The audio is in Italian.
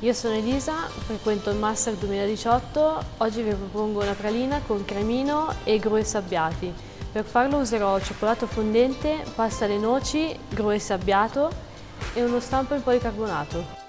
Io sono Elisa, frequento il Master 2018. Oggi vi propongo una pralina con cremino e gru e sabbiati. Per farlo userò cioccolato fondente, pasta alle noci, gru e sabbiato e uno stampo in policarbonato.